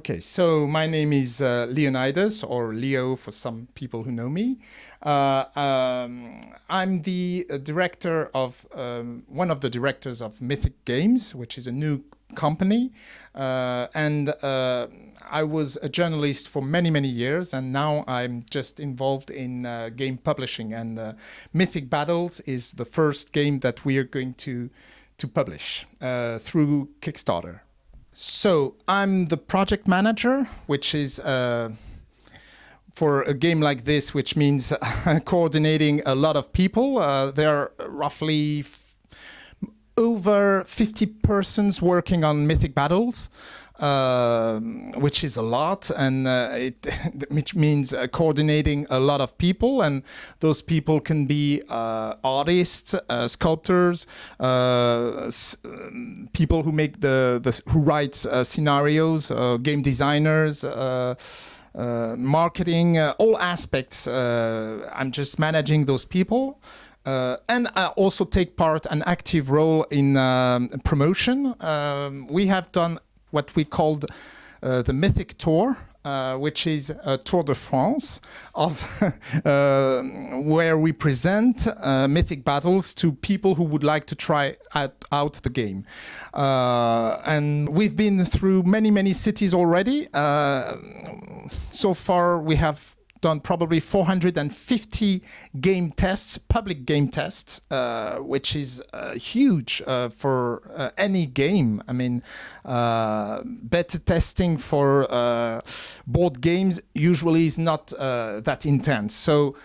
Okay, so my name is uh, Leonidas, or Leo for some people who know me. Uh, um, I'm the uh, director of, um, one of the directors of Mythic Games, which is a new company. Uh, and uh, I was a journalist for many, many years, and now I'm just involved in uh, game publishing. And Mythic Battles is the first game that we are going to, to publish through Kickstarter. So I'm the project manager, which is uh, for a game like this, which means coordinating a lot of people. Uh, there are roughly over 50 persons working on Mythic Battles. Uh, which is a lot, and uh, it which means uh, coordinating a lot of people, and those people can be uh, artists, uh, sculptors, uh, people who make the, the who write scenarios, game designers. marketing, all aspects. I'm just managing those people. Uh, and I also take part an active role in um, promotion. Um, we have done what we called uh, the Mythic Tour, uh, which is a Tour de France of uh, where we present uh, mythic battles to people who would like to try out, the game. Uh, and we've been through many, many cities already. Uh, so far, we have done probably 450 game tests, public game tests, uh, which is uh, huge uh, for uh, any game. I mean, uh, beta testing for uh, board games usually is not that intense. So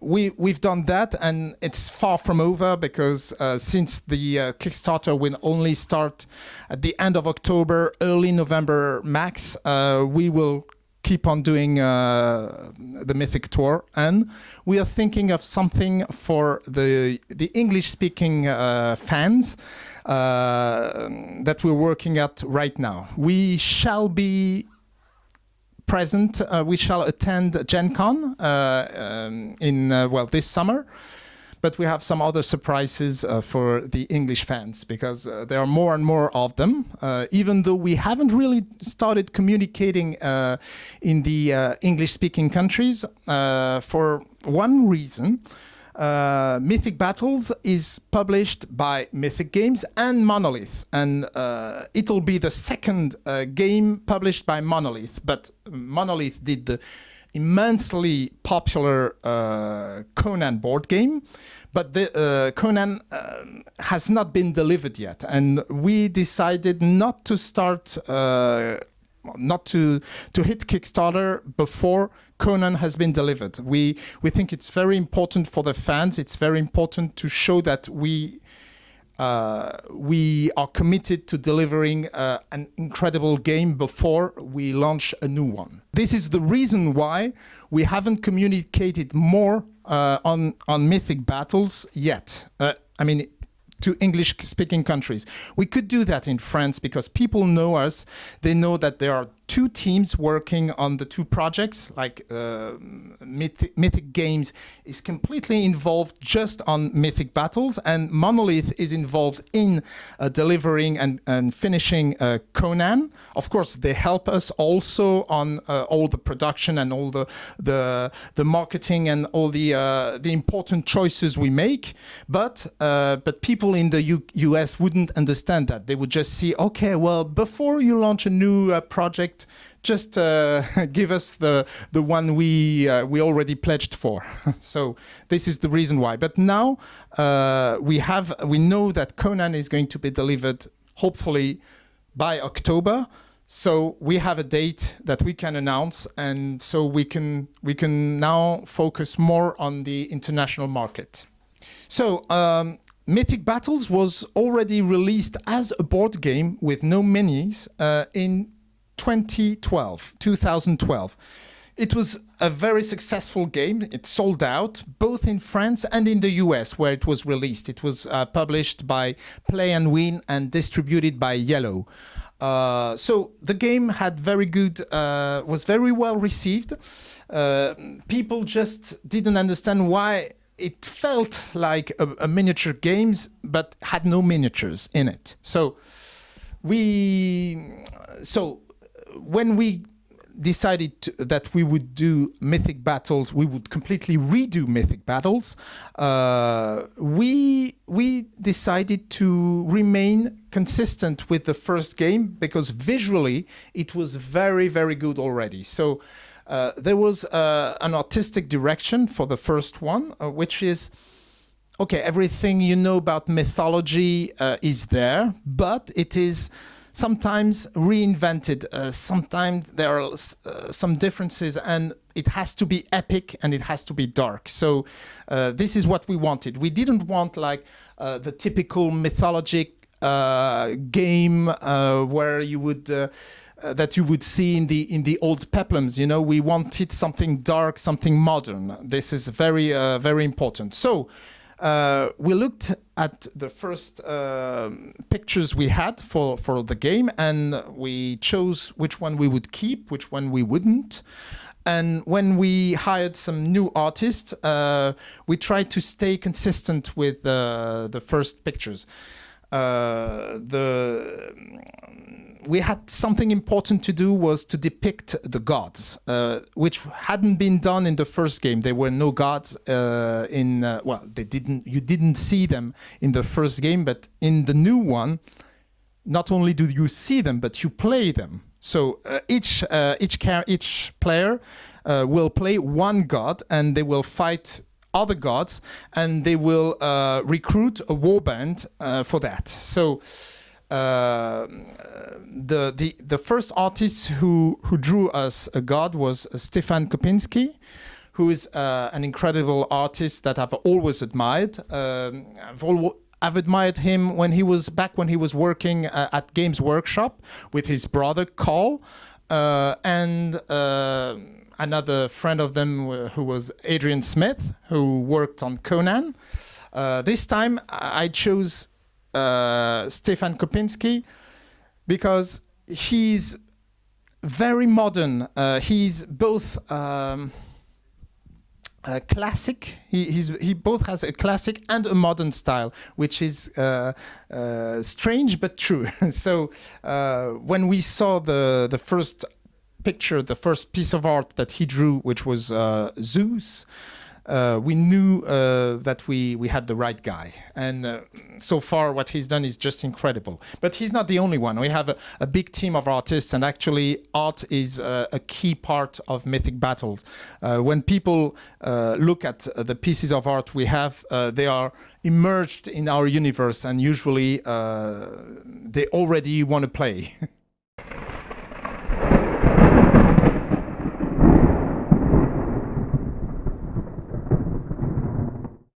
we we've done that, and it's far from over because since the Kickstarter will only start at the end of October, early November max, we will keep on doing uh, the Mythic Tour, and we are thinking of something for the the English-speaking uh, fans uh, that we're working at right now. We shall be present. Uh, we shall attend Gen Con uh, um, in uh, well this summer. But we have some other surprises uh, for the English fans because uh, there are more and more of them, uh, even though we haven't really started communicating uh, in the uh, English-speaking countries for one reason. Uh, Mythic Battles is published by Mythic Games and Monolith, and uh, it'll be the second uh, game published by Monolith. But Monolith did the immensely popular uh, Conan board game, but the uh, Conan uh, has not been delivered yet, and we decided not to start, uh, not to to hit Kickstarter before Conan has been delivered. We we think it's very important for the fans. It's very important to show that we uh, we are committed to delivering uh, an incredible game before we launch a new one. This is the reason why we haven't communicated more uh, on, on Mythic Battles yet. Uh, I mean, to English-speaking countries. We could do that in France because people know us. They know that there are two teams working on the two projects, like uh, Mythic, Mythic, Games is completely involved just on Mythic Battles, and Monolith is involved in uh, delivering and, and finishing uh, Conan. Of course, they help us also on uh, all the production and all the the, the marketing and all the uh, the important choices we make. But uh, but people in the U US wouldn't understand that. They would just see, okay, well, before you launch a new project just uh, give us the the one we uh, we already pledged for. so this is the reason why. But now uh, we have we know that Conan is going to be delivered hopefully by October. So we have a date that we can announce, and so we can we can now focus more on the international market. So um, Mythic Battles was already released as a board game with no minis uh, in 2012, 2012. It was a very successful game. It sold out both in France and in the US where it was released. It was uh, published by Play and Win and distributed by Yellow. Uh, so the game had very good, uh, was very well received. Uh, people just didn't understand why it felt like a, a miniature games, but had no miniatures in it. So we, so when we decided to, that we would do mythic battles, we would completely redo mythic battles. Uh, we we decided to remain consistent with the first game because visually it was very very good already. So. Uh, there was uh, an artistic direction for the first one, uh, which is okay, everything you know about mythology uh, is there, but it is sometimes reinvented. Uh, sometimes there are uh, some differences and it has to be epic and it has to be dark. So uh, this is what we wanted. We didn't want like uh, the typical mythologic game where you would that you would see in the in the old peplums. You know, we wanted something dark, something modern. This is very uh, very important. So uh, we looked at the first uh, pictures we had for, for the game and we chose which one we would keep, which one we wouldn't. And when we hired some new artists, uh, we tried to stay consistent with uh, the first pictures. The we had something important to do was to depict the gods, uh, which hadn't been done in the first game. There were no gods uh, in uh, well, they didn't. You didn't see them in the first game, but in the new one, not only do you see them, but you play them. So uh, each uh, each each player uh, will play one god, and they will fight other gods, and they will recruit a warband for that. So. Uh, the the the first artist who who drew us a god was Stefan Kopinski, who is uh, an incredible artist that I've always admired. Um, I've al I've admired him when he was back when he was working uh, at Games Workshop with his brother Karl uh, and uh, another friend of them who was Adrian Smith, who worked on Conan. this time I chose uh, Stefan Kopinski because he's very modern. Uh, he's both um, classic. He he both has a classic and a modern style, which is uh, uh, strange but true. so uh, when we saw the the first picture, the first piece of art that he drew, which was uh, Zeus uh, we knew uh, that we, we had the right guy. And uh, so far, what he's done is just incredible. But he's not the only one. We have a, a big team of artists, and actually, art is uh, a key part of Mythic Battles. Uh, when people uh, look at the pieces of art we have, they are immersed in our universe, and usually they already want to play.